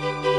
Música